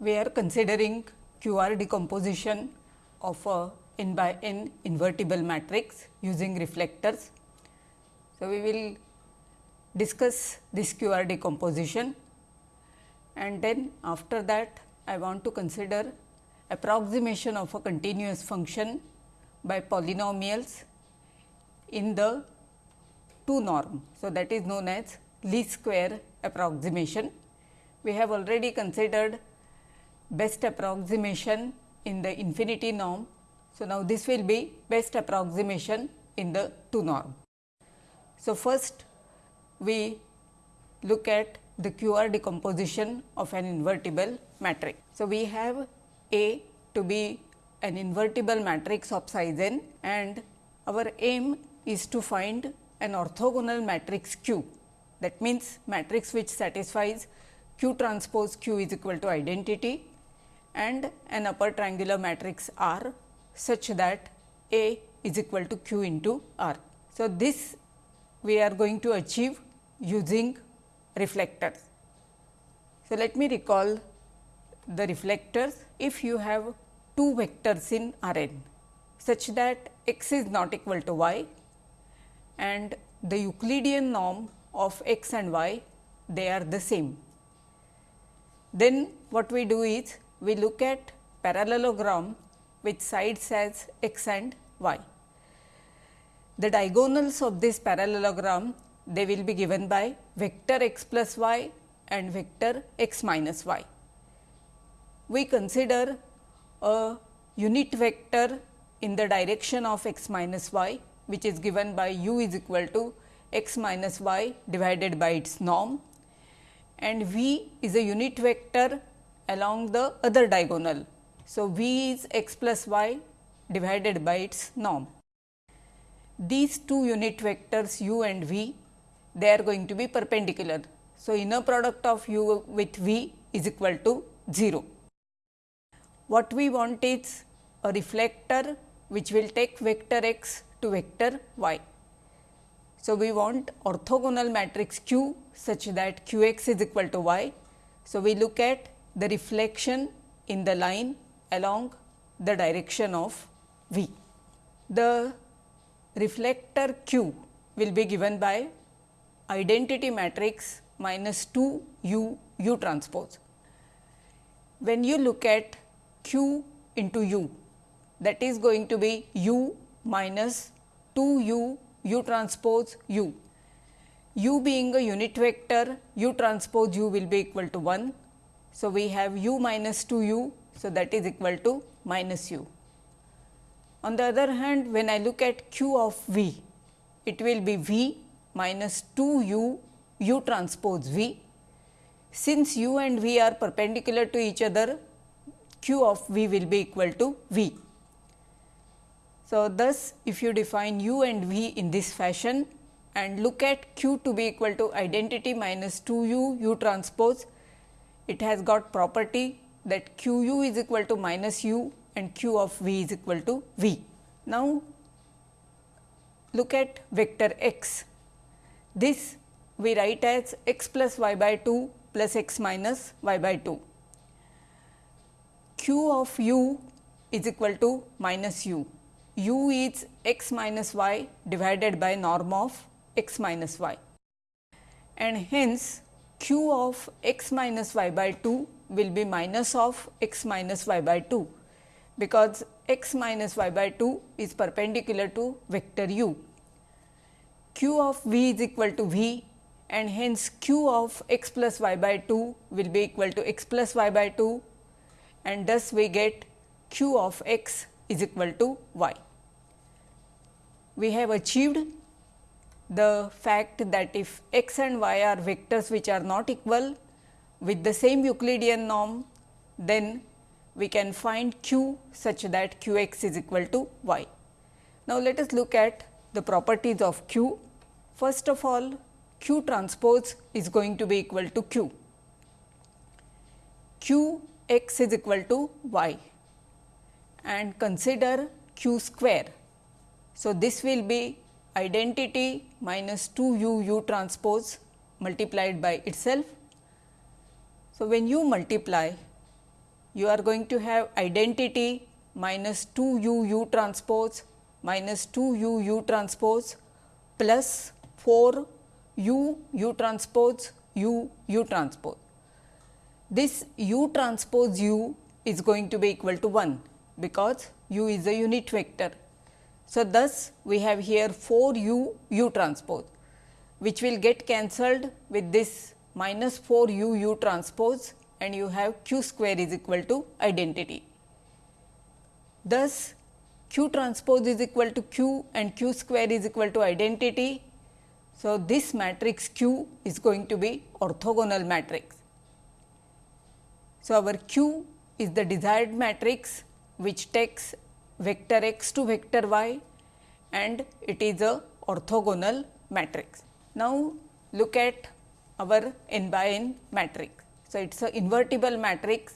we are considering QR decomposition of a n by n invertible matrix using reflectors. So, we will discuss this QR decomposition and then after that I want to consider approximation of a continuous function by polynomials in the 2 norm. So, that is known as least square approximation. We have already considered best approximation in the infinity norm. So, now this will be best approximation in the 2 norm. So, first we look at the QR decomposition of an invertible matrix. So, we have A to be an invertible matrix of size n and our aim is to find an orthogonal matrix Q. That means, matrix which satisfies Q transpose Q is equal to identity and an upper triangular matrix R such that A is equal to Q into R. So, this we are going to achieve using reflectors. So, let me recall the reflectors if you have two vectors in R n such that x is not equal to y and the Euclidean norm of x and y they are the same. Then what we do is we look at parallelogram with sides as x and y. The diagonals of this parallelogram they will be given by vector x plus y and vector x minus y. We consider a unit vector in the direction of x minus y which is given by u is equal to x minus y divided by its norm and v is a unit vector along the other diagonal. So, v is x plus y divided by its norm. These two unit vectors u and v they are going to be perpendicular. So, inner product of u with v is equal to 0. What we want is a reflector which will take vector x to vector y. So, we want orthogonal matrix Q such that Q x is equal to y. So, we look at the reflection in the line along the direction of v. The reflector Q will be given by identity matrix minus 2 u u transpose. When you look at q into u that is going to be u minus 2 u u transpose u. u being a unit vector u transpose u will be equal to 1. So, we have u minus 2 u. So, that is equal to minus u. On the other hand, when I look at q of v, it will be v minus 2 u u transpose v. Since u and v are perpendicular to each other, q of v will be equal to v. So, thus if you define u and v in this fashion and look at q to be equal to identity minus 2 u u transpose, it has got property that q u is equal to minus u and q of v is equal to v. Now, look at vector x this we write as x plus y by 2 plus x minus y by 2. Q of u is equal to minus u. u is x minus y divided by norm of x minus y and hence q of x minus y by 2 will be minus of x minus y by 2 because x minus y by 2 is perpendicular to vector u q of v is equal to v and hence q of x plus y by 2 will be equal to x plus y by 2 and thus we get q of x is equal to y. We have achieved the fact that if x and y are vectors which are not equal with the same Euclidean norm, then we can find q such that q x is equal to y. Now, let us look at the properties of q First of all, q transpose is going to be equal to q. q x is equal to y and consider q square. So, this will be identity minus 2 u u transpose multiplied by itself. So, when you multiply you are going to have identity minus 2 u u transpose minus 2 u u transpose plus 4 u u transpose u u transpose. This u transpose u is going to be equal to 1 because u is a unit vector. So, thus we have here 4 u u transpose which will get cancelled with this minus 4 u u transpose and you have q square is equal to identity. Thus, q transpose is equal to q and q square is equal to identity. So, this matrix q is going to be orthogonal matrix. So, our q is the desired matrix which takes vector x to vector y and it is a orthogonal matrix. Now, look at our n by n matrix. So, it is a invertible matrix.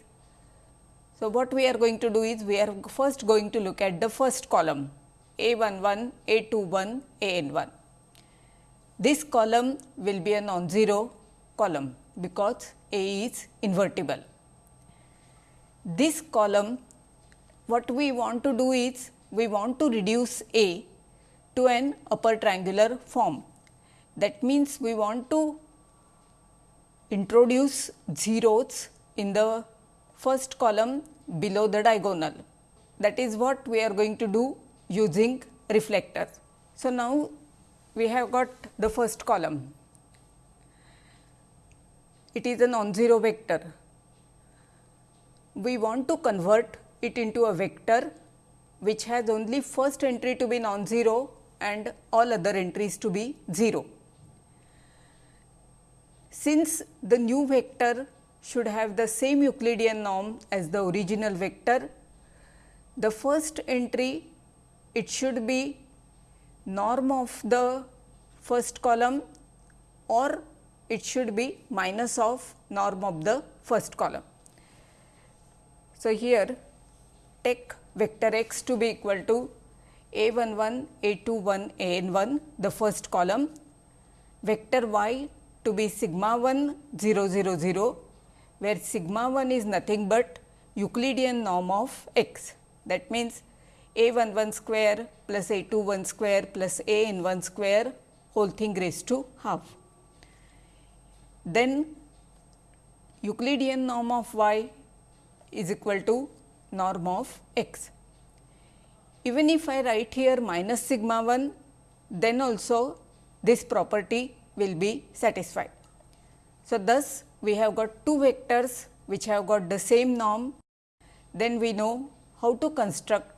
So, what we are going to do is we are first going to look at the first column A 1 1, A 2 1, A n 1. This column will be a non-zero column because A is invertible. This column what we want to do is we want to reduce A to an upper triangular form. That means, we want to introduce zeros in the first column below the diagonal. That is what we are going to do using reflectors. So, now we have got the first column. It is a non-zero vector. We want to convert it into a vector which has only first entry to be non-zero and all other entries to be 0. Since the new vector should have the same Euclidean norm as the original vector, the first entry it should be norm of the first column or it should be minus of norm of the first column. So, here take vector x to be equal to a 1 1, a 2 1, a n 1 the first column, vector y to be sigma 1 0 0 0, where sigma 1 is nothing but Euclidean norm of x. That means, a 1 1 square plus a 2 1 square plus a n 1 square whole thing raised to half. Then Euclidean norm of y is equal to norm of x. Even if I write here minus sigma 1, then also this property will be satisfied. So, thus we have got two vectors which have got the same norm, then we know how to construct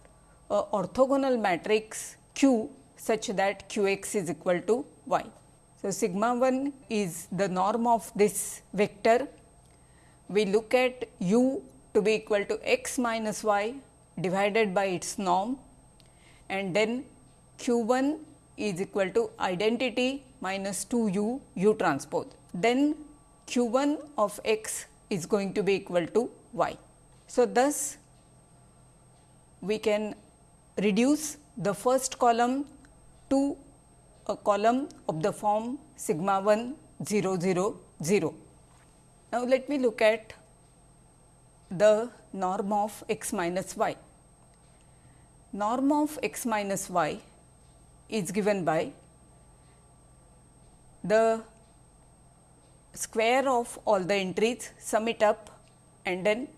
a orthogonal matrix Q such that q x is equal to y. So, sigma 1 is the norm of this vector. We look at u to be equal to x minus y divided by its norm and then q 1 is equal to identity minus 2 u u transpose. Then q 1 of x is going to be equal to y. So, thus we can reduce the first column to a column of the form sigma 1 0 0 0. Now, let me look at the norm of x minus y. Norm of x minus y is given by the square of all the entries, sum it up and then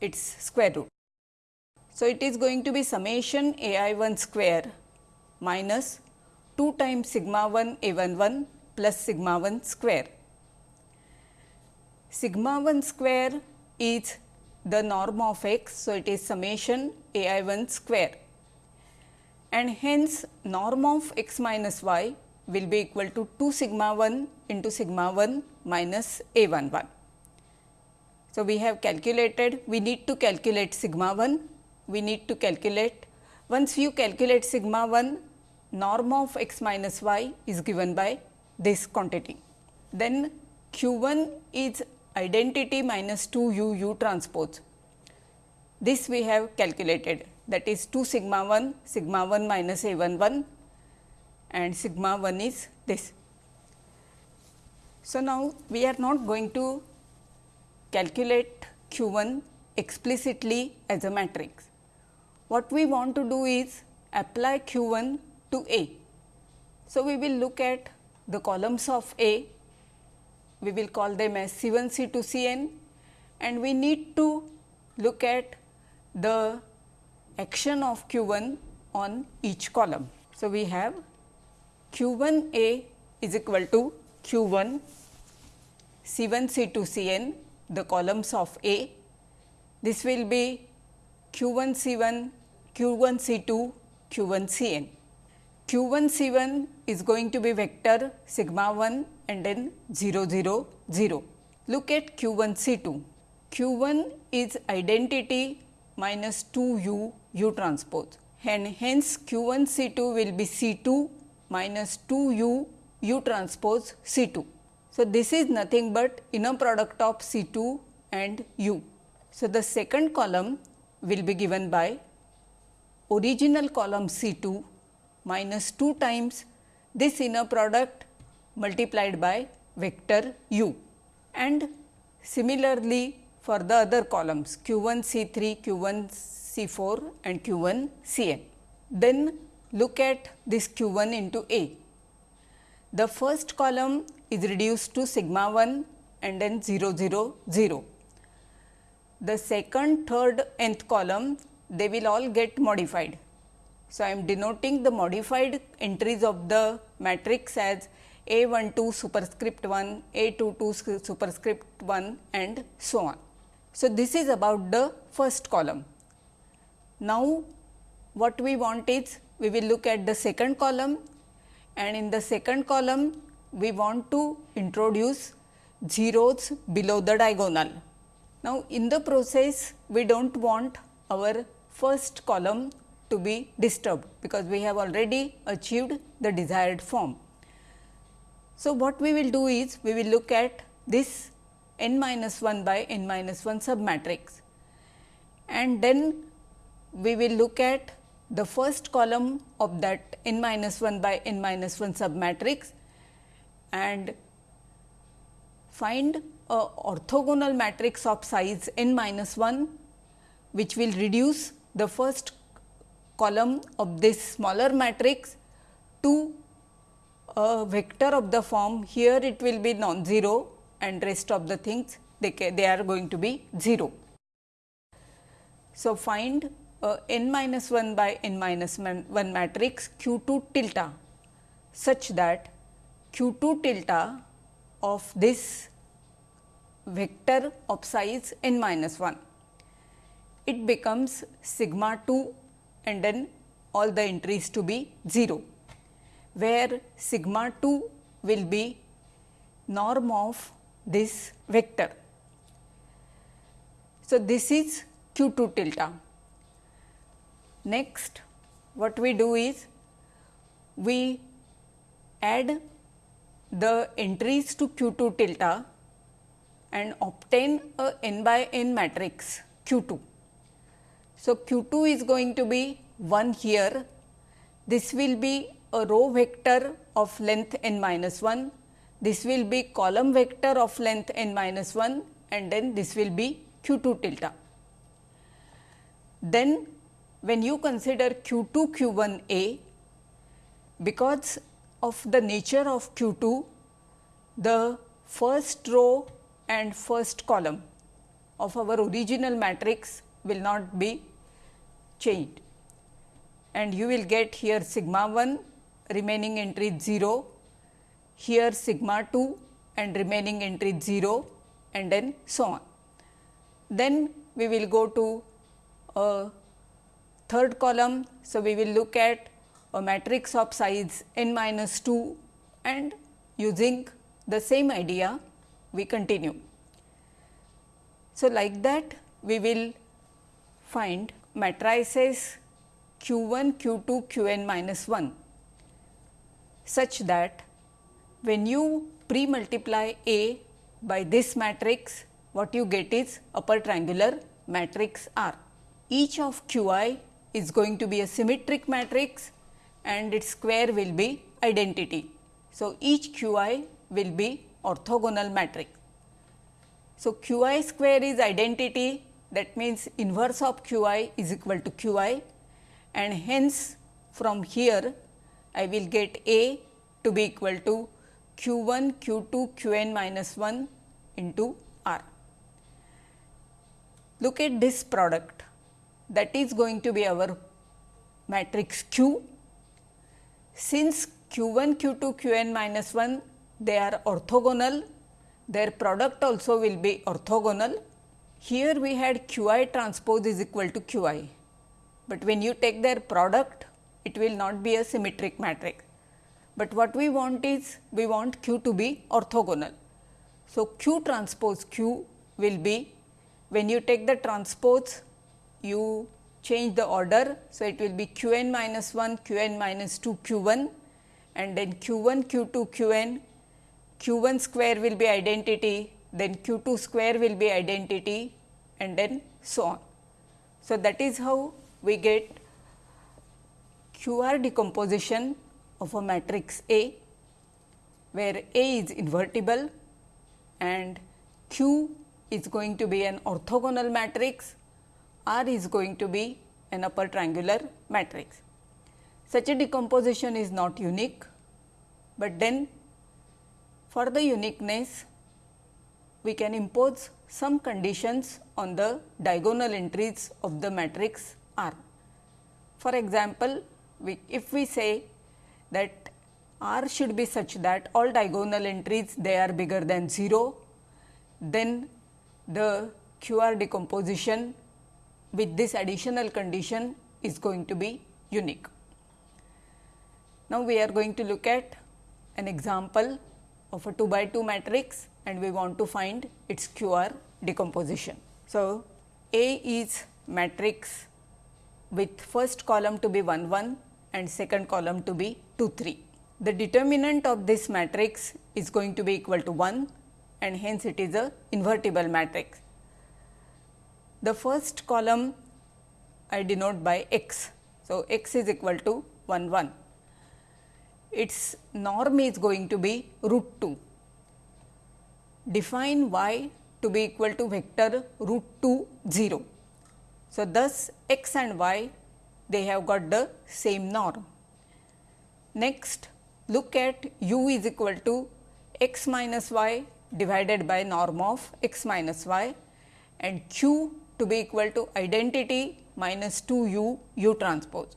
its square root. So, it is going to be summation a i 1 square minus 2 times sigma 1 a 1 1 plus sigma 1 square. Sigma 1 square is the norm of x. So, it is summation a i 1 square and hence norm of x minus y will be equal to 2 sigma 1 into sigma 1 minus a 1 1. So, we have calculated, we need to calculate sigma 1, we need to calculate, once you calculate sigma 1, norm of x minus y is given by this quantity. Then q 1 is identity minus 2 u u transpose. This we have calculated that is 2 sigma 1 sigma 1 minus a 1 1 and sigma 1 is this. So, now we are not going to calculate q 1 explicitly as a matrix. What we want to do is apply q 1 to A. So, we will look at the columns of A, we will call them as C 1, C 2, C n and we need to look at the action of q 1 on each column. So, we have q 1 A is equal to q 1 C 1 C 2 C n the columns of A. This will be q 1 C 1 q 1 C 2 q 1 C n. q 1 C 1 is going to be vector sigma 1 and then 0 0 0. Look at q 1 C 2. q 1 is identity minus 2 u u transpose and hence q 1 C 2 will be C 2 minus 2 u u transpose C 2. So, this is nothing but inner product of C 2 and u. So, the second column will be given by original column C 2 minus 2 times this inner product multiplied by vector u and similarly for the other columns q 1 C 3, q 1 C 4 and q 1 C n. Then look at this q 1 into A. The first column is reduced to sigma 1 and then 0 0 0. The second, third, nth column they will all get modified. So, I am denoting the modified entries of the matrix as A 1 2 superscript 1, A 2 2 superscript 1 and so on. So, this is about the first column. Now, what we want is we will look at the second column and in the second column we want to introduce zeros below the diagonal. Now, in the process we do not want our first column to be disturbed, because we have already achieved the desired form. So, what we will do is we will look at this n minus 1 by n minus 1 submatrix. And then we will look at the first column of that n minus 1 by n minus 1 submatrix and find a orthogonal matrix of size n minus 1, which will reduce the first column of this smaller matrix to a vector of the form here it will be non-zero and rest of the things they, they are going to be 0. So, find a n minus 1 by n minus 1 matrix q 2 tilde such that q 2 tilde of this vector of size n minus 1. It becomes sigma 2 and then all the entries to be 0, where sigma 2 will be norm of this vector. So, this is q 2 tilde. Next, what we do is we add the entries to q 2 tilde and obtain a n by n matrix q 2. So, q 2 is going to be 1 here, this will be a row vector of length n minus 1, this will be column vector of length n minus 1 and then this will be q 2 tilde. Then when you consider q 2 q 1 a, because of the nature of Q 2, the first row and first column of our original matrix will not be changed and you will get here sigma 1 remaining entry 0, here sigma 2 and remaining entry 0 and then so on. Then we will go to a third column. So, we will look at a matrix of size n minus 2 and using the same idea we continue. So, like that we will find matrices q 1, q 2, q n minus 1 such that when you pre multiply A by this matrix what you get is upper triangular matrix R. Each of q i is going to be a symmetric matrix and its square will be identity. So, each q i will be orthogonal matrix. So, q i square is identity that means inverse of q i is equal to q i and hence from here I will get A to be equal to q 1 q 2 q n minus 1 into R. Look at this product that is going to be our matrix Q. Since q 1 q 2 q n minus 1 they are orthogonal their product also will be orthogonal. Here we had q i transpose is equal to q i, but when you take their product it will not be a symmetric matrix. But what we want is we want q to be orthogonal. So, q transpose q will be when you take the transpose you change the order. So, it will be q n minus 1 q n minus 2 q 1 and then q 1 q 2 q n q 1 square will be identity, then q 2 square will be identity and then so on. So, that is how we get q r decomposition of a matrix A, where A is invertible and q is going to be an orthogonal matrix, R is going to be an upper triangular matrix. Such a decomposition is not unique, but then for the uniqueness, we can impose some conditions on the diagonal entries of the matrix R. For example, we, if we say that R should be such that all diagonal entries they are bigger than 0, then the QR decomposition with this additional condition is going to be unique. Now, we are going to look at an example of a 2 by 2 matrix and we want to find its QR decomposition. So, A is matrix with first column to be 1 1 and second column to be 2 3. The determinant of this matrix is going to be equal to 1 and hence it is a invertible matrix. The first column I denote by x. So, x is equal to 1 1 its norm is going to be root 2. Define y to be equal to vector root 2 0. So, thus x and y they have got the same norm. Next look at u is equal to x minus y divided by norm of x minus y and q to be equal to identity minus 2 u u transpose.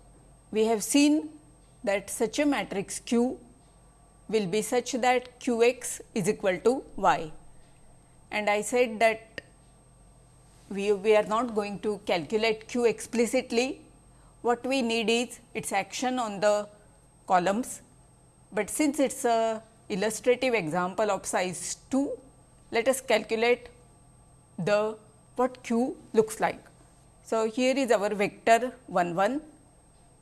We have seen that such a matrix Q will be such that q x is equal to y. And I said that we, we are not going to calculate q explicitly, what we need is its action on the columns, but since it is a illustrative example of size 2, let us calculate the what q looks like. So, here is our vector 1 1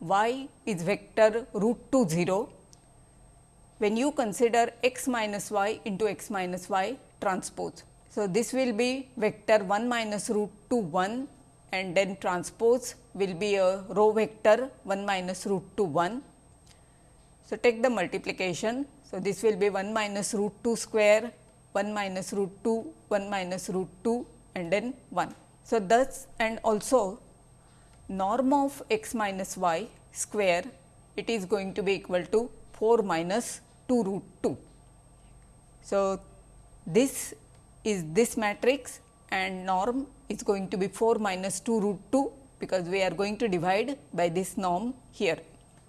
y is vector root 2 0 when you consider x minus y into x minus y transpose. So, this will be vector 1 minus root 2 1 and then transpose will be a row vector 1 minus root 2 1. So, take the multiplication. So, this will be 1 minus root 2 square 1 minus root 2 1 minus root 2 and then 1. So, thus and also norm of x minus y square it is going to be equal to 4 minus 2 root 2. So, this is this matrix and norm is going to be 4 minus 2 root 2 because we are going to divide by this norm here.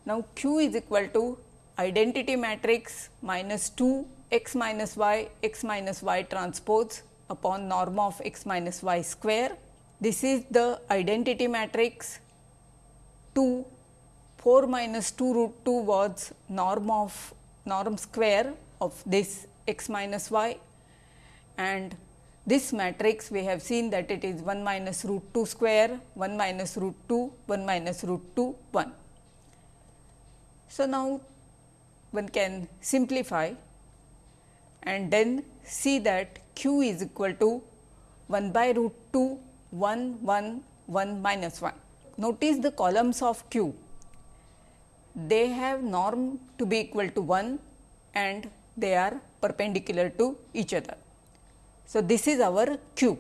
Now, q is equal to identity matrix minus 2 x minus y x minus y transpose upon norm of x minus y square. This is the identity matrix. 2 4 minus 2 root 2 was norm of norm square of this x minus y. And this matrix we have seen that it is 1 minus root 2 square 1 minus root 2 1 minus root 2 1. So, now one can simplify and then see that q is equal to 1 by root 2 1 1 1 minus 1. Notice the columns of Q, they have norm to be equal to 1 and they are perpendicular to each other. So, this is our Q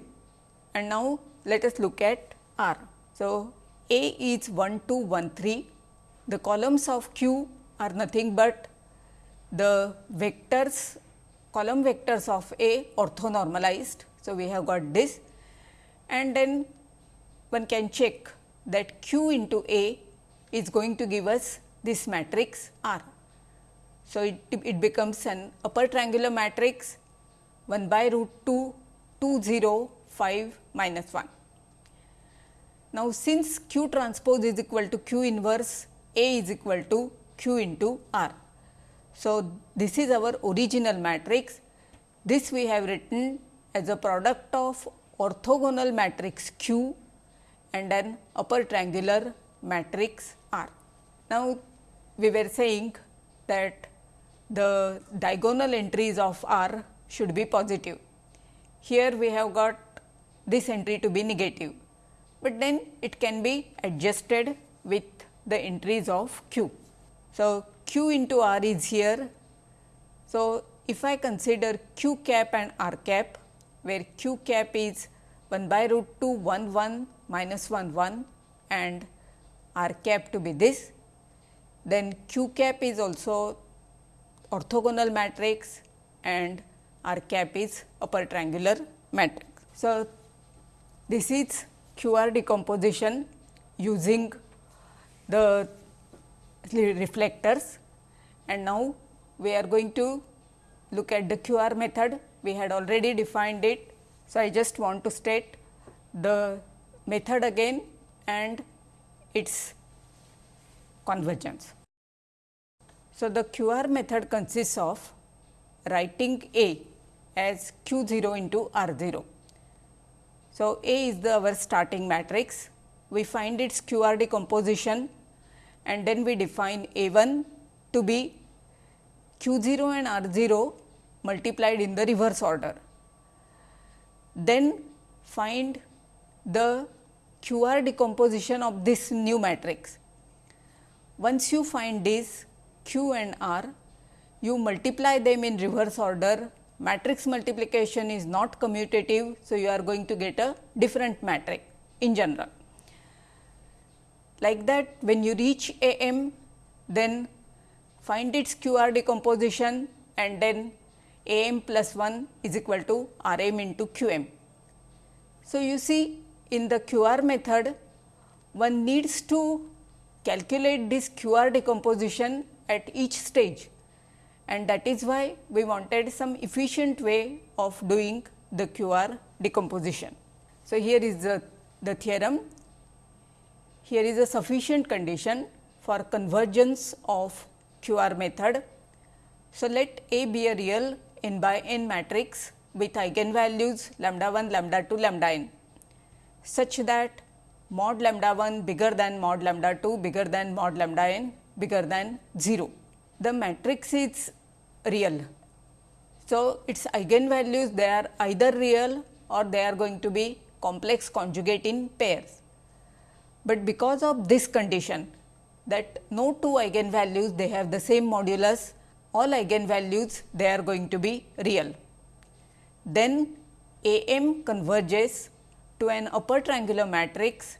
and now let us look at R. So, A is 1 2 1 3, the columns of Q are nothing but the vectors column vectors of A orthonormalized. So, we have got this and then one can check that Q into A is going to give us this matrix R. So, it, it becomes an upper triangular matrix 1 by root 2 2 0 5 minus 1. Now, since Q transpose is equal to Q inverse A is equal to Q into R. So, this is our original matrix. This we have written as a product of orthogonal matrix Q and an upper triangular matrix R. Now, we were saying that the diagonal entries of R should be positive. Here we have got this entry to be negative, but then it can be adjusted with the entries of Q. So, Q into R is here. So, if I consider Q cap and R cap, where Q cap is 1 by root 2 1 1 minus 1 1 and R cap to be this, then Q cap is also orthogonal matrix and R cap is upper triangular matrix. So, this is QR decomposition using the reflectors and now we are going to look at the QR method. We had already defined it. So, I just want to state the method again and its convergence. So, the QR method consists of writing A as Q 0 into R 0. So, A is the our starting matrix. We find its QR decomposition and then we define A 1 to be Q 0 and R 0 multiplied in the reverse order. Then find the QR decomposition of this new matrix. Once you find this Q and R, you multiply them in reverse order. Matrix multiplication is not commutative. So, you are going to get a different matrix in general. Like that when you reach A m, then find its QR decomposition and then A m plus 1 is equal to R m into Q m. So, you see in the QR method, one needs to calculate this QR decomposition at each stage and that is why we wanted some efficient way of doing the QR decomposition. So, here is the, the theorem here is a sufficient condition for convergence of QR method. So, let A be a real n by n matrix with eigenvalues lambda 1, lambda 2, lambda n such that mod lambda 1 bigger than mod lambda 2 bigger than mod lambda n bigger than 0. The matrix is real. So, its eigenvalues they are either real or they are going to be complex conjugate in pairs but because of this condition that no two eigenvalues they have the same modulus all eigenvalues they are going to be real. Then A m converges to an upper triangular matrix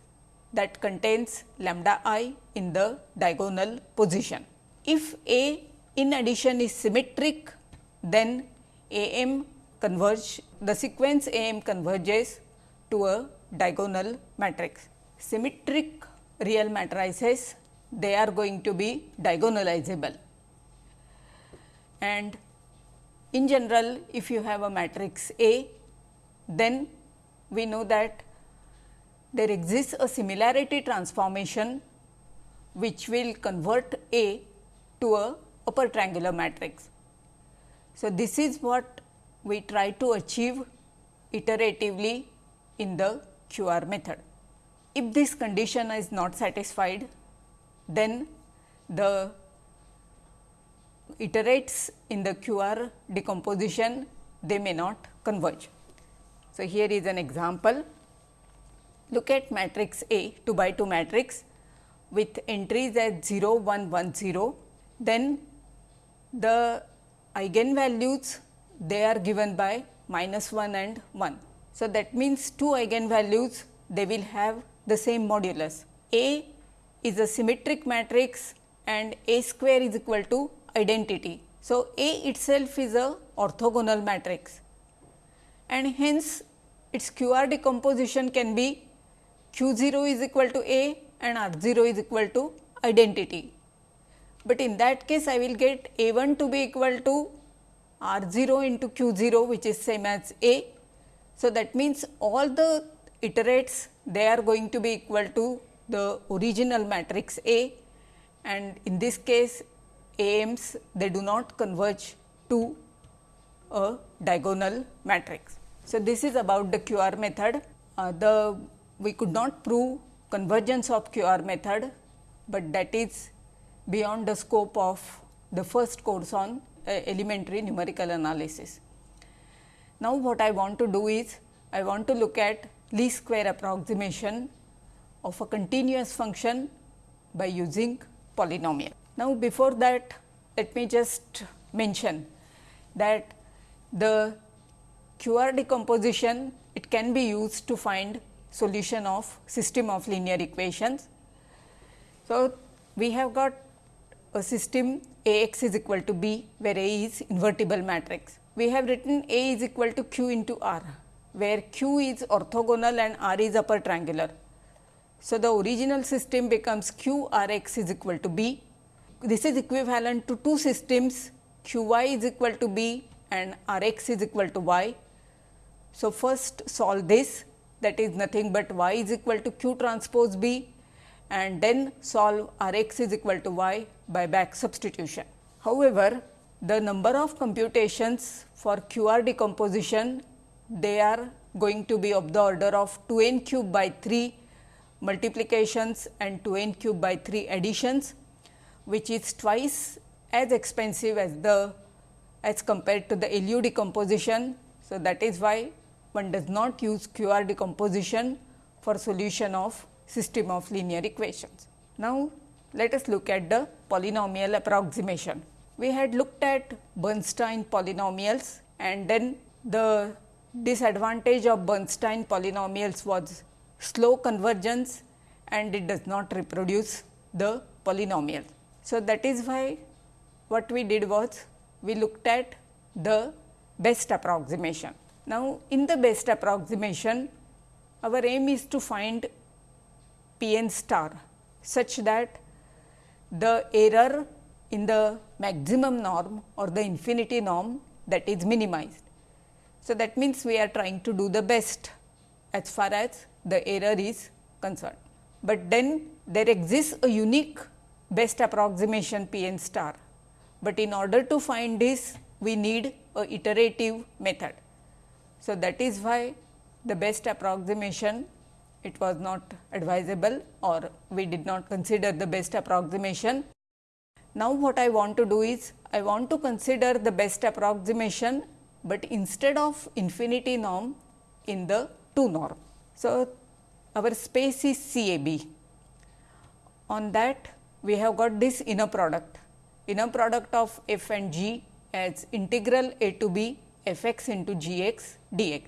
that contains lambda i in the diagonal position. If A in addition is symmetric then A m converge the sequence A m converges to a diagonal matrix symmetric real matrices they are going to be diagonalizable. And in general if you have a matrix A then we know that there exists a similarity transformation which will convert A to a upper triangular matrix. So, this is what we try to achieve iteratively in the QR method. If this condition is not satisfied, then the iterates in the QR decomposition they may not converge. So, here is an example. Look at matrix A 2 by 2 matrix with entries as 0 1 1 0. Then the eigenvalues they are given by minus 1 and 1. So, that means two eigenvalues they will have the same modulus. A is a symmetric matrix and A square is equal to identity. So, A itself is a orthogonal matrix and hence its QR decomposition can be Q 0 is equal to A and R 0 is equal to identity. But in that case I will get A 1 to be equal to R 0 into Q 0 which is same as A. So, that means all the iterates they are going to be equal to the original matrix A and in this case AMs they do not converge to a diagonal matrix. So, this is about the QR method. Uh, the we could not prove convergence of QR method, but that is beyond the scope of the first course on uh, elementary numerical analysis. Now, what I want to do is I want to look at least square approximation of a continuous function by using polynomial. Now, before that let me just mention that the QR decomposition it can be used to find solution of system of linear equations. So, we have got a system A x is equal to B, where A is invertible matrix. We have written A is equal to Q into R, where Q is orthogonal and R is upper triangular. So, the original system becomes Q R x is equal to B. This is equivalent to two systems Q y is equal to B and R x is equal to y. So, first solve this that is nothing but y is equal to q transpose b and then solve R x is equal to y by back substitution. However, the number of computations for q r decomposition they are going to be of the order of 2 n cube by 3 multiplications and 2 n cube by 3 additions, which is twice as expensive as the as compared to the LU decomposition. So, that is why one does not use QR decomposition for solution of system of linear equations. Now, let us look at the polynomial approximation. We had looked at Bernstein polynomials and then the disadvantage of Bernstein polynomials was slow convergence and it does not reproduce the polynomial. So, that is why what we did was we looked at the best approximation. Now, in the best approximation, our aim is to find p n star such that the error in the maximum norm or the infinity norm that is minimized. So, that means we are trying to do the best as far as the error is concerned. But then there exists a unique best approximation p n star, but in order to find this we need a iterative method. So, that is why the best approximation it was not advisable or we did not consider the best approximation. Now, what I want to do is I want to consider the best approximation, but instead of infinity norm in the 2 norm. So, our space is CAB. On that we have got this inner product, inner product of f and g as integral a to b f x into g x dx.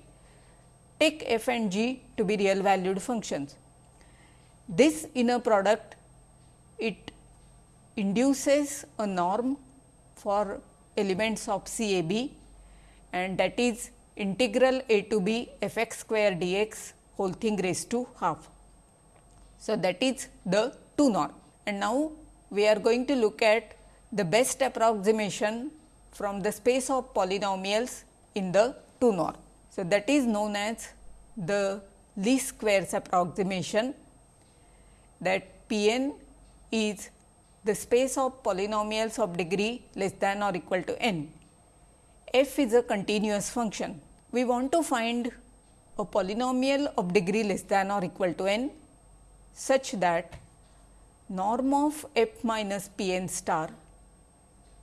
Take f and g to be real valued functions. This inner product it induces a norm for elements of CAB and that is integral a to b f x square dx whole thing raised to half. So, that is the 2 norm and now we are going to look at the best approximation from the space of polynomials in the 2 norm. So, that is known as the least squares approximation that P n is the space of polynomials of degree less than or equal to n. f is a continuous function. We want to find a polynomial of degree less than or equal to n such that norm of f minus p n star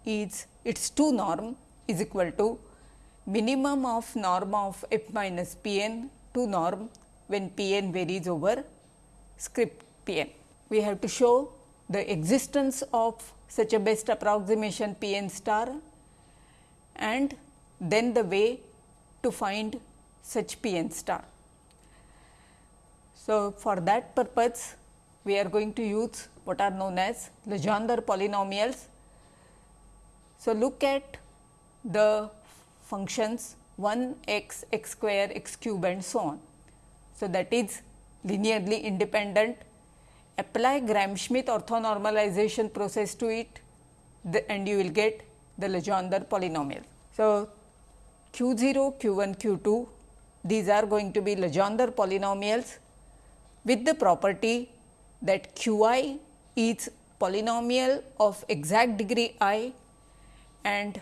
is its 2 norm is equal to minimum of norm of f minus p n to norm when p n varies over script p n. We have to show the existence of such a best approximation p n star and then the way to find such p n star. So, for that purpose we are going to use what are known as Legendre polynomials. So, look at the functions 1 x, x square, x cube and so on. So, that is linearly independent. Apply Gram-Schmidt orthonormalization process to it the, and you will get the Legendre polynomial. So, q 0, q 1, q 2 these are going to be Legendre polynomials with the property that q i is polynomial of exact degree i and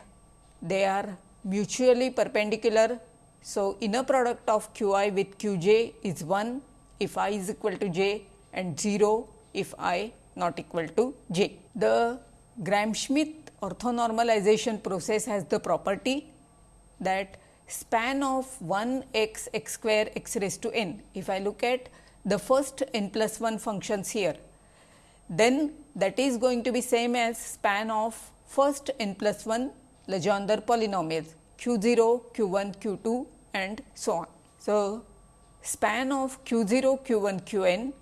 they are mutually perpendicular. So, inner product of q i with q j is 1 if i is equal to j and 0 if i not equal to j. The Gram-Schmidt orthonormalization process has the property that span of 1 x x square x raised to n. If I look at the first n plus 1 functions here, then that is going to be same as span of first n plus 1 Legendre polynomials q 0, q 1, q 2 and so on. So, span of q 0, q 1, q n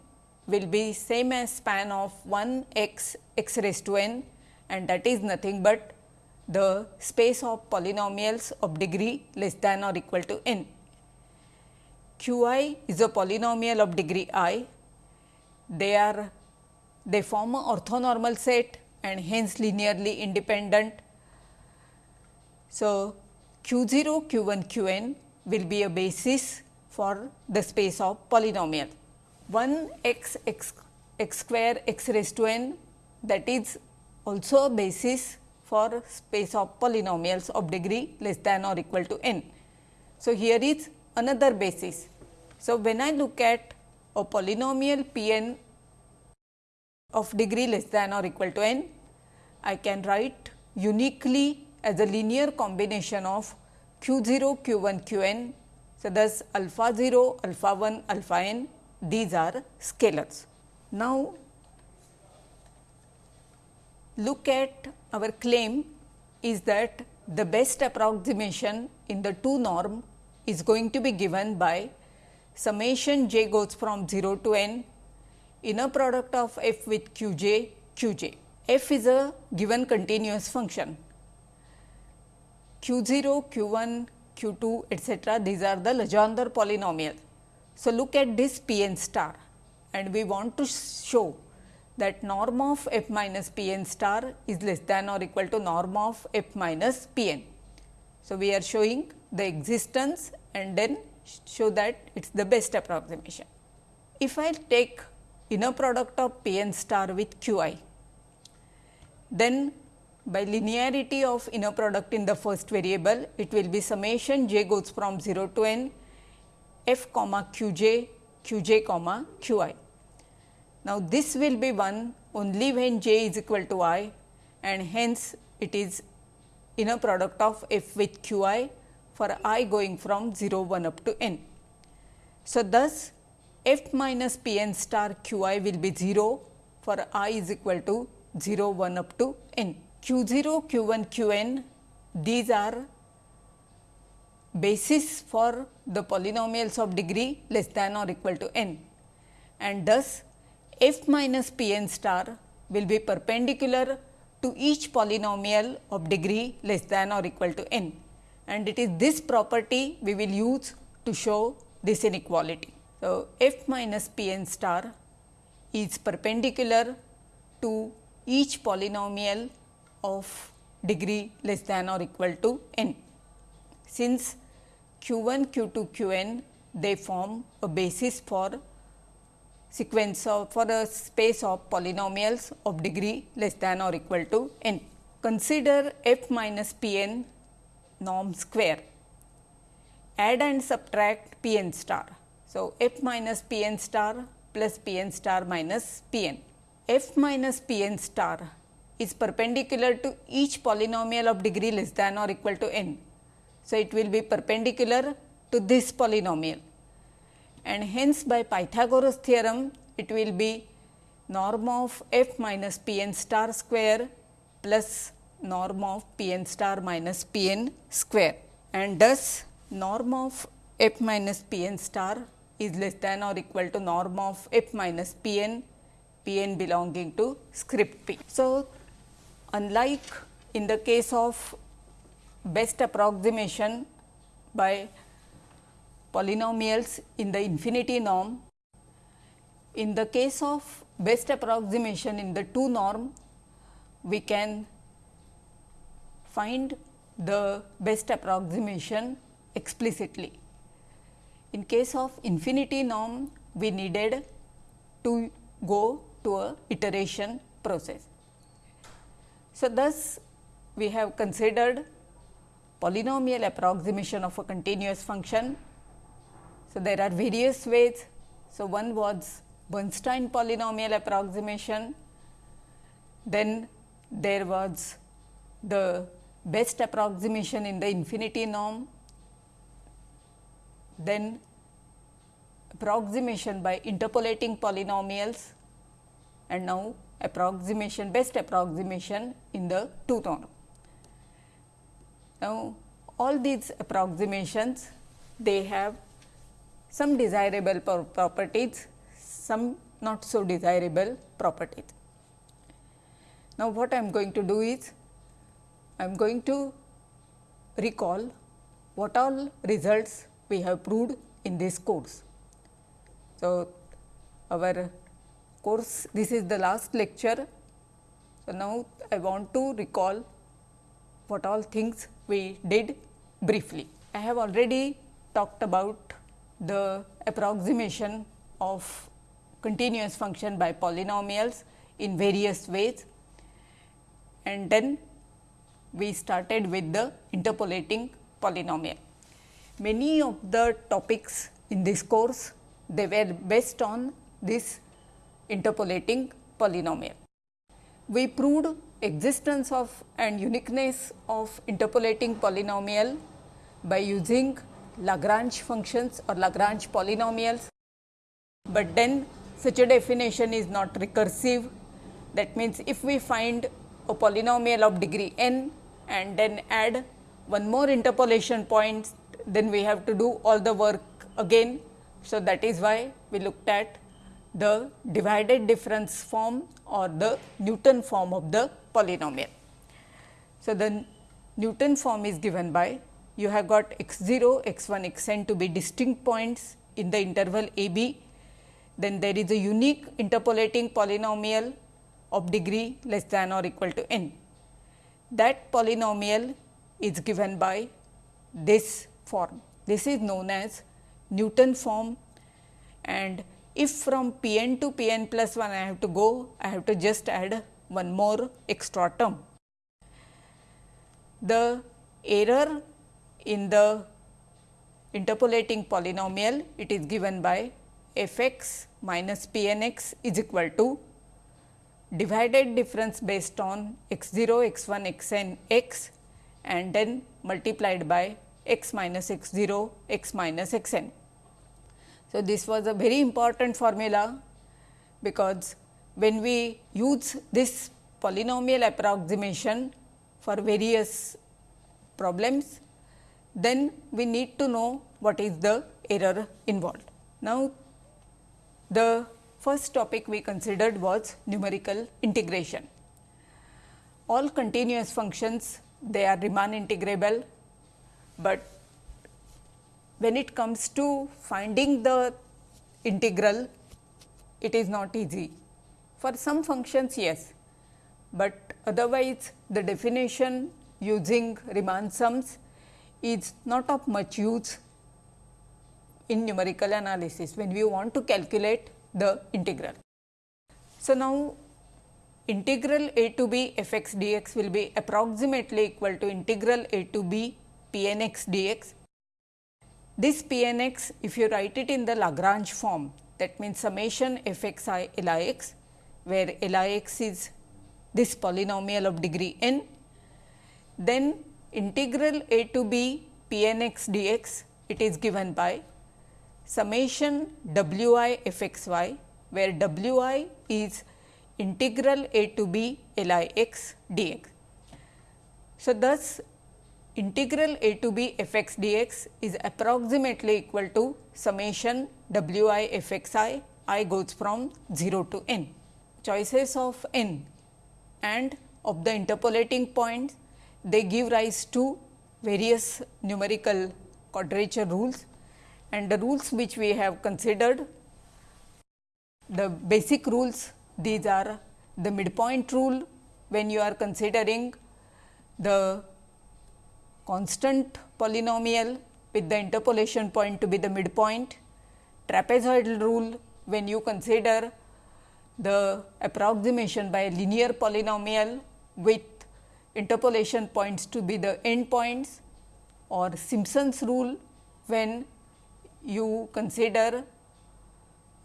will be same as span of 1 x x raised to n and that is nothing but the space of polynomials of degree less than or equal to n. Q i is a polynomial of degree i, they are they form a orthonormal set and hence linearly independent. So, q 0, q 1, q n will be a basis for the space of polynomial. 1 x x x square x raised to n that is also a basis for space of polynomials of degree less than or equal to n. So, here is another basis. So, when I look at a polynomial p n of degree less than or equal to n, I can write uniquely as a linear combination of q 0, q 1, q n. So, thus alpha 0, alpha 1, alpha n these are scalars. Now, look at our claim is that the best approximation in the 2 norm is going to be given by summation j goes from 0 to n inner product of f with q j q j. f is a given continuous function q 0, q 1, q 2 etcetera these are the Legendre polynomial. So, look at this p n star and we want to show that norm of f minus p n star is less than or equal to norm of f minus p n. So, we are showing the existence and then show that it is the best approximation. If I take inner product of p n star with q i, then by linearity of inner product in the first variable, it will be summation j goes from 0 to n f comma q j q j comma q i. Now, this will be 1 only when j is equal to i and hence it is inner product of f with q i for i going from 0 1 up to n. So, thus f minus p n star q i will be 0 for i is equal to 0 1 up to n. q 0 q 1 q n these are basis for the polynomials of degree less than or equal to n and thus f minus p n star will be perpendicular to each polynomial of degree less than or equal to n and it is this property we will use to show this inequality. So, f minus p n star is perpendicular to each polynomial of degree less than or equal to n. Since q 1, q 2, q n they form a basis for sequence of for a space of polynomials of degree less than or equal to n. Consider f minus p n norm square. Add and subtract p n star. So, f minus p n star plus p n star minus p n. f minus p n star is perpendicular to each polynomial of degree less than or equal to n. So, it will be perpendicular to this polynomial and hence by Pythagoras theorem it will be norm of f minus p n star square plus norm of p n star minus p n square and thus norm of f minus p n star is less than or equal to norm of f minus p n, p n belonging to script p. So, unlike in the case of best approximation by polynomials in the infinity norm, in the case of best approximation in the 2 norm, we can find the best approximation explicitly. In case of infinity norm, we needed to go to a iteration process. So, thus we have considered polynomial approximation of a continuous function. So, there are various ways. So, one was Bernstein polynomial approximation, then there was the best approximation in the infinity norm, then approximation by interpolating polynomials and now approximation best approximation in the two norm. Now, all these approximations they have some desirable properties, some not so desirable properties. Now, what I am going to do is I am going to recall what all results we have proved in this course. So, our course this is the last lecture. So, now I want to recall what all things we did briefly. I have already talked about the approximation of continuous function by polynomials in various ways and then we started with the interpolating polynomial. Many of the topics in this course they were based on this interpolating polynomial. We proved existence of and uniqueness of interpolating polynomial by using Lagrange functions or Lagrange polynomials, but then such a definition is not recursive. That means, if we find a polynomial of degree n and then add one more interpolation point, then we have to do all the work again. So, that is why we looked at the divided difference form or the Newton form of the polynomial. So, the Newton form is given by you have got x 0, x 1, x n to be distinct points in the interval a b. Then there is a unique interpolating polynomial of degree less than or equal to n that polynomial is given by this form. This is known as Newton form and if from p n to p n plus 1 I have to go, I have to just add one more extra term. The error in the interpolating polynomial, it is given by f x minus p n x is equal to divided difference based on x 0, x 1, x n x and then multiplied by x minus x 0, x minus x n. So, this was a very important formula because when we use this polynomial approximation for various problems, then we need to know what is the error involved. Now, the first topic we considered was numerical integration. All continuous functions they are Riemann integrable, but when it comes to finding the integral it is not easy. For some functions yes, but otherwise the definition using Riemann sums is not of much use in numerical analysis when we want to calculate the integral. So, now integral a to b f x dx will be approximately equal to integral a to b p n x dx. This p n x if you write it in the Lagrange form that means summation f x i l i x where l i x is this polynomial of degree n then integral a to b p n x dx it is given by summation w i f x y, where w i is integral a to b l i x d x. So, thus integral a to b f x d x is approximately equal to summation w i f x i, i goes from 0 to n. Choices of n and of the interpolating points, they give rise to various numerical quadrature rules and the rules which we have considered the basic rules these are the midpoint rule when you are considering the constant polynomial with the interpolation point to be the midpoint, trapezoidal rule when you consider the approximation by linear polynomial with interpolation points to be the end points or Simpson's rule when you consider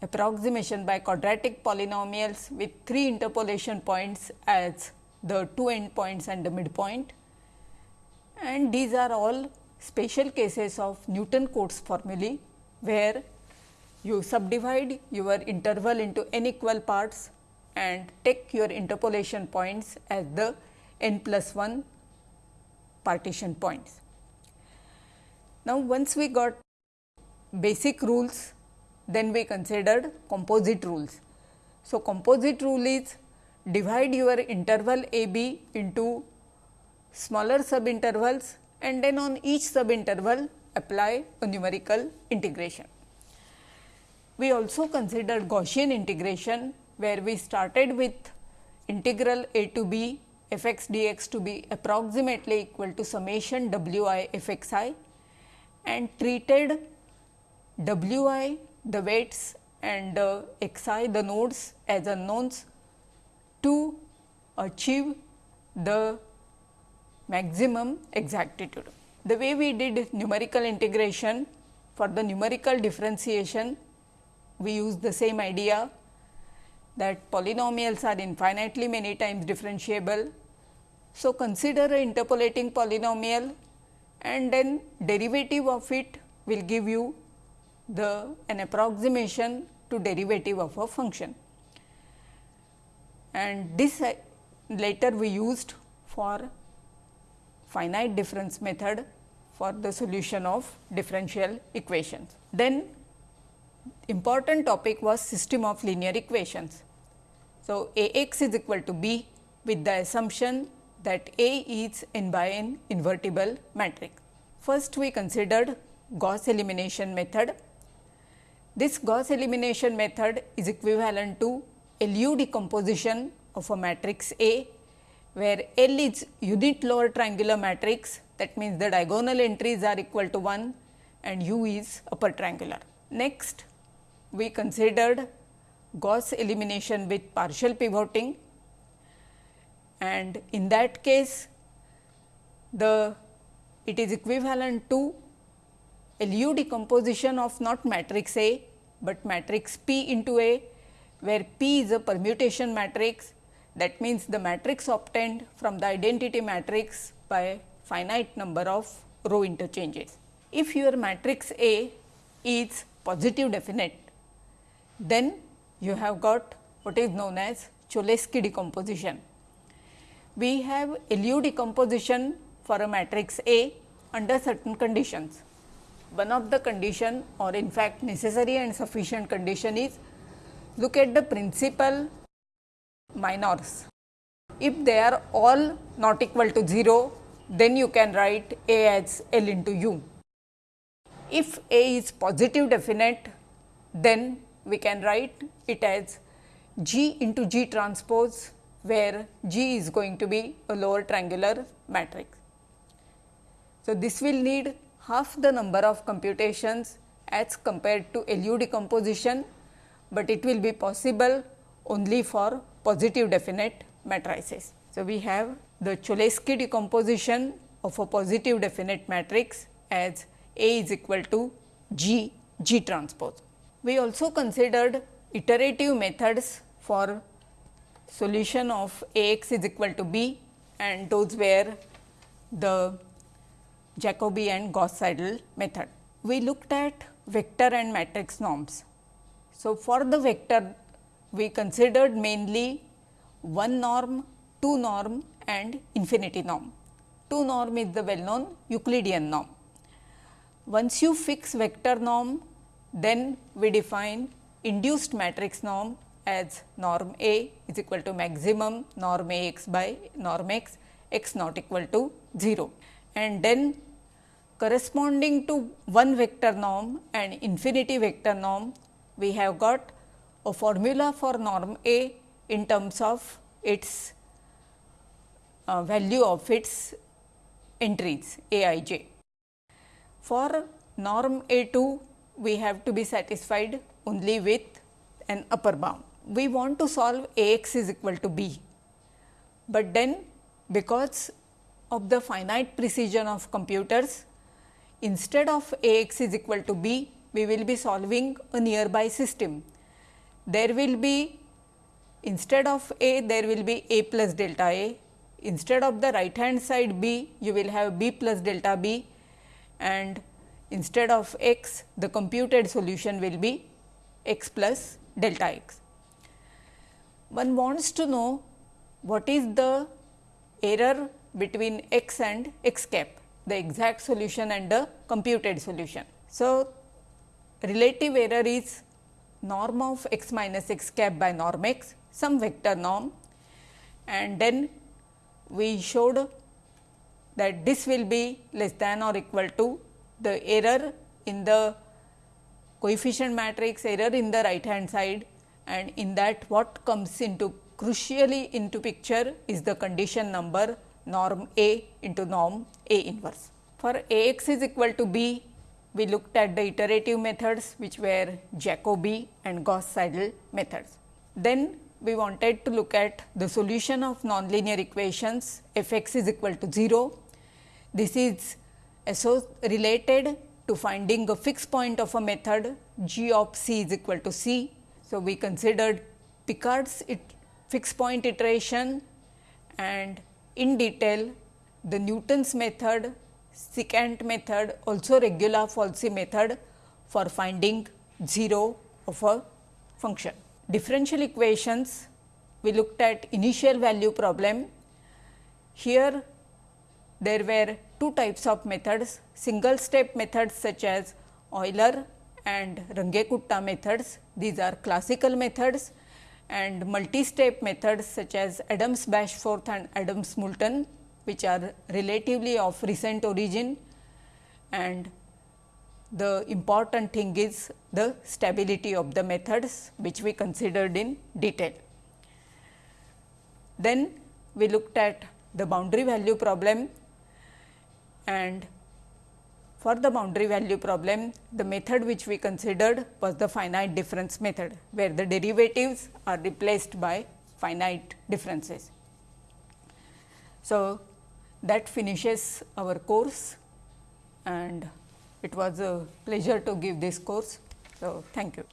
approximation by quadratic polynomials with three interpolation points as the two end points and the midpoint. And these are all special cases of Newton Cotes formulae, where you subdivide your interval into n equal parts and take your interpolation points as the n plus 1 partition points. Now, once we got basic rules then we considered composite rules. So, composite rule is divide your interval a b into smaller subintervals and then on each subinterval apply a numerical integration. We also considered Gaussian integration where we started with integral a to b f x d x to be approximately equal to summation w i f x i and treated w i the weights and uh, x i the nodes as unknowns to achieve the maximum exactitude. The way we did numerical integration for the numerical differentiation, we use the same idea that polynomials are infinitely many times differentiable. So, consider a interpolating polynomial and then derivative of it will give you the an approximation to derivative of a function. And this uh, later we used for finite difference method for the solution of differential equations. Then important topic was system of linear equations. So, A x is equal to b with the assumption that A is n by n invertible matrix. First we considered Gauss elimination method this Gauss elimination method is equivalent to LU decomposition of a matrix A, where L is unit lower triangular matrix. That means the diagonal entries are equal to 1 and U is upper triangular. Next, we considered Gauss elimination with partial pivoting. And in that case the it is equivalent to LU decomposition of not matrix A, but matrix P into A, where P is a permutation matrix that means the matrix obtained from the identity matrix by finite number of row interchanges. If your matrix A is positive definite, then you have got what is known as Cholesky decomposition. We have LU decomposition for a matrix A under certain conditions one of the condition or in fact necessary and sufficient condition is look at the principal minors. If they are all not equal to 0, then you can write A as L into U. If A is positive definite, then we can write it as G into G transpose, where G is going to be a lower triangular matrix. So, this will need half the number of computations as compared to LU decomposition, but it will be possible only for positive definite matrices. So, we have the Cholesky decomposition of a positive definite matrix as A is equal to G G transpose. We also considered iterative methods for solution of A x is equal to B and those were the Jacobi and Gauss Seidel method. We looked at vector and matrix norms. So, for the vector we considered mainly one norm, two norm and infinity norm. 2 norm is the well known Euclidean norm. Once you fix vector norm, then we define induced matrix norm as norm A is equal to maximum norm A x by norm x, x not equal to 0. And then corresponding to one vector norm and infinity vector norm, we have got a formula for norm A in terms of its uh, value of its entries A i j. For norm A 2, we have to be satisfied only with an upper bound. We want to solve A x is equal to b, but then because of the finite precision of computers, instead of A x is equal to b, we will be solving a nearby system. There will be instead of A, there will be A plus delta A. Instead of the right hand side B, you will have B plus delta B and instead of x, the computed solution will be x plus delta x. One wants to know what is the error between x and x cap, the exact solution and the computed solution. So, relative error is norm of x minus x cap by norm x, some vector norm and then we showed that this will be less than or equal to the error in the coefficient matrix, error in the right hand side and in that what comes into crucially into picture is the condition number norm A into norm A inverse. For A x is equal to b, we looked at the iterative methods which were Jacobi and Gauss-Seidel methods. Then we wanted to look at the solution of nonlinear equations f x is equal to 0. This is related to finding a fixed point of a method g of c is equal to c. So, we considered Picard's fixed point iteration and in detail the Newton's method, secant method also regula falsi method for finding 0 of a function. Differential equations we looked at initial value problem. Here there were two types of methods single step methods such as Euler and Runge-Kutta methods. These are classical methods and multi-step methods such as Adams-Bashforth and Adams-Moulton which are relatively of recent origin and the important thing is the stability of the methods which we considered in detail. Then we looked at the boundary value problem and for the boundary value problem, the method which we considered was the finite difference method, where the derivatives are replaced by finite differences. So, that finishes our course and it was a pleasure to give this course. So, thank you.